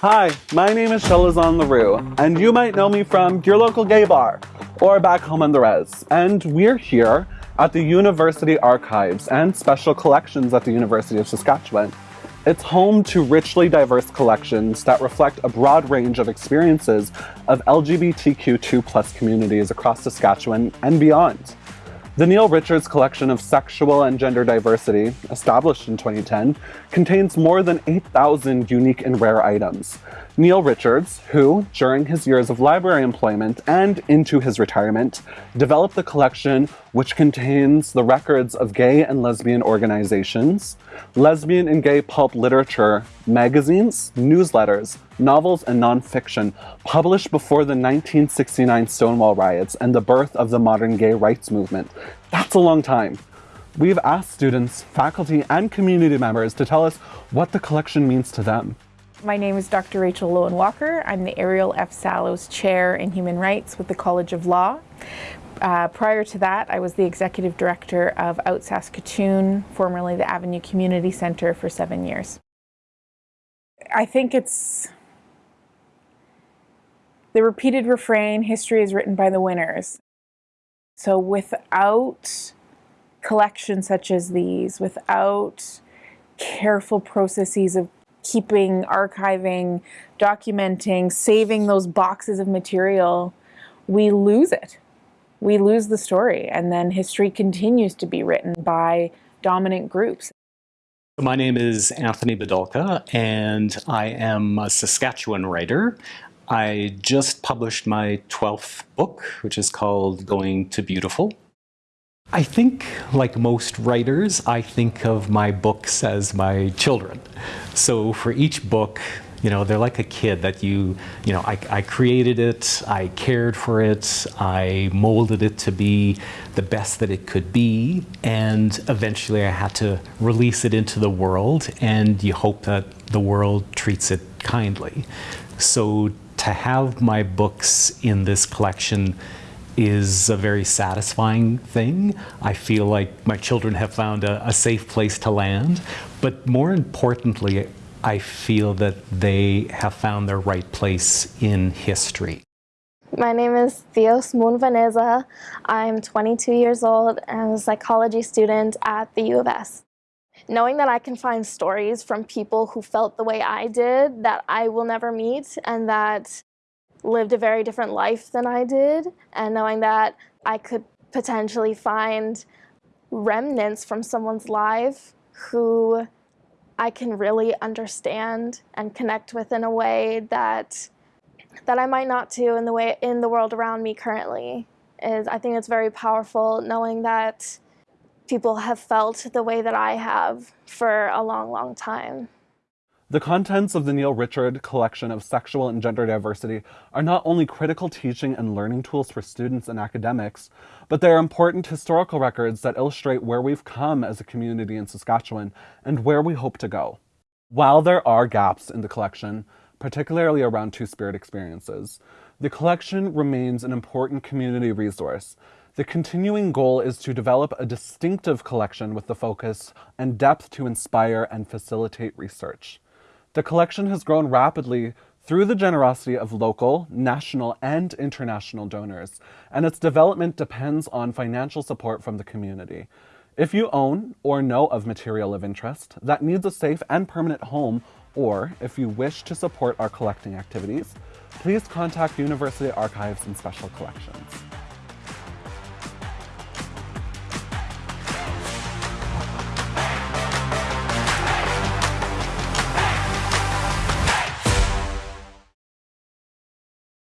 Hi, my name is Shelazon LaRue, and you might know me from your local gay bar or back home on the res. And we're here at the University Archives and Special Collections at the University of Saskatchewan. It's home to richly diverse collections that reflect a broad range of experiences of LGBTQ2 communities across Saskatchewan and beyond. The Neil Richards collection of sexual and gender diversity, established in 2010, contains more than 8,000 unique and rare items. Neil Richards, who, during his years of library employment and into his retirement, developed the collection which contains the records of gay and lesbian organizations, lesbian and gay pulp literature, magazines, newsletters, novels, and nonfiction published before the 1969 Stonewall riots and the birth of the modern gay rights movement. That's a long time. We've asked students, faculty, and community members to tell us what the collection means to them. My name is Dr. Rachel Loewen Walker. I'm the Ariel F. Sallows Chair in Human Rights with the College of Law. Uh, prior to that, I was the Executive Director of Out Saskatoon, formerly the Avenue Community Centre, for seven years. I think it's the repeated refrain, history is written by the winners. So without collections such as these, without careful processes of keeping, archiving, documenting, saving those boxes of material, we lose it. We lose the story, and then history continues to be written by dominant groups. My name is Anthony Bidulka, and I am a Saskatchewan writer. I just published my 12th book, which is called Going to Beautiful. I think, like most writers, I think of my books as my children. So for each book, you know, they're like a kid that you, you know, I, I created it, I cared for it, I molded it to be the best that it could be, and eventually I had to release it into the world, and you hope that the world treats it kindly. So to have my books in this collection is a very satisfying thing. I feel like my children have found a, a, safe place to land, but more importantly, I feel that they have found their right place in history. My name is Theos Moon. I'm 22 years old and a psychology student at the U of S. Knowing that I can find stories from people who felt the way I did that I will never meet and that lived a very different life than I did, and knowing that I could potentially find remnants from someone's life who I can really understand and connect with in a way that that I might not do in the way in the world around me currently is I think it's very powerful knowing that people have felt the way that I have for a long, long time. The contents of the Neil Richard collection of sexual and gender diversity are not only critical teaching and learning tools for students and academics, but they are important historical records that illustrate where we've come as a community in Saskatchewan and where we hope to go. While there are gaps in the collection, particularly around Two-Spirit experiences, the collection remains an important community resource the continuing goal is to develop a distinctive collection with the focus and depth to inspire and facilitate research. The collection has grown rapidly through the generosity of local, national, and international donors, and its development depends on financial support from the community. If you own or know of material of interest that needs a safe and permanent home, or if you wish to support our collecting activities, please contact University Archives and Special Collections.